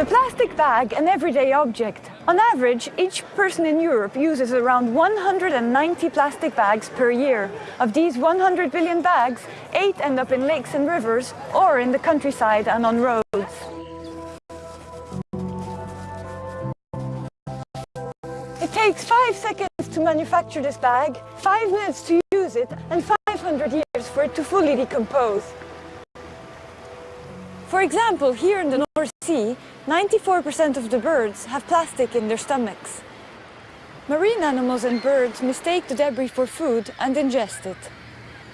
The plastic bag, an everyday object. On average, each person in Europe uses around 190 plastic bags per year. Of these 100 billion bags, 8 end up in lakes and rivers or in the countryside and on roads. It takes 5 seconds to manufacture this bag, 5 minutes to use it and 500 years for it to fully decompose. For example, here in the North Sea, 94% of the birds have plastic in their stomachs. Marine animals and birds mistake the debris for food and ingest it.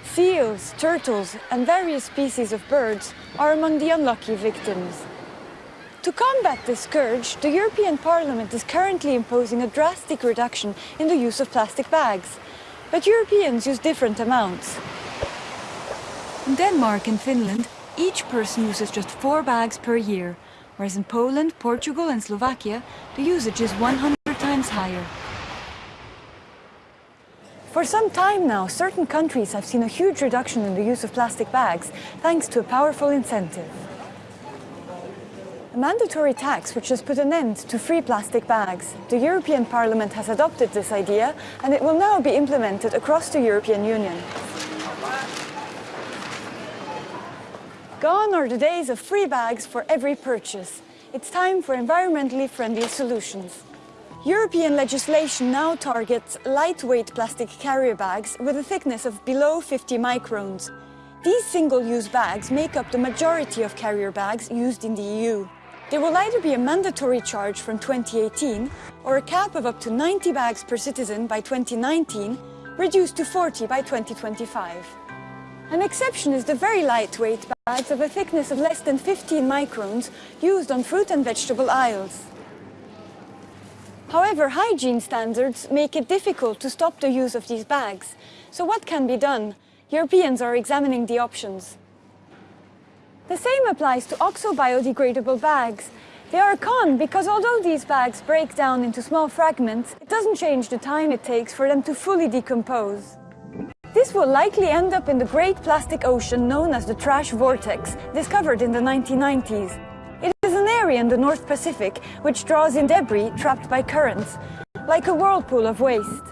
Seals, turtles and various species of birds are among the unlucky victims. To combat this scourge, the European Parliament is currently imposing a drastic reduction in the use of plastic bags. But Europeans use different amounts. In Denmark and Finland, each person uses just four bags per year, whereas in Poland, Portugal and Slovakia, the usage is 100 times higher. For some time now, certain countries have seen a huge reduction in the use of plastic bags, thanks to a powerful incentive. A mandatory tax which has put an end to free plastic bags. The European Parliament has adopted this idea and it will now be implemented across the European Union. Gone are the days of free bags for every purchase. It's time for environmentally friendly solutions. European legislation now targets lightweight plastic carrier bags with a thickness of below 50 microns. These single-use bags make up the majority of carrier bags used in the EU. There will either be a mandatory charge from 2018 or a cap of up to 90 bags per citizen by 2019, reduced to 40 by 2025. An exception is the very lightweight bags of a thickness of less than 15 microns used on fruit and vegetable aisles. However, hygiene standards make it difficult to stop the use of these bags. So what can be done? Europeans are examining the options. The same applies to oxo-biodegradable bags. They are a con because although these bags break down into small fragments, it doesn't change the time it takes for them to fully decompose. This will likely end up in the great plastic ocean known as the trash vortex, discovered in the 1990s. It is an area in the North Pacific which draws in debris trapped by currents, like a whirlpool of waste.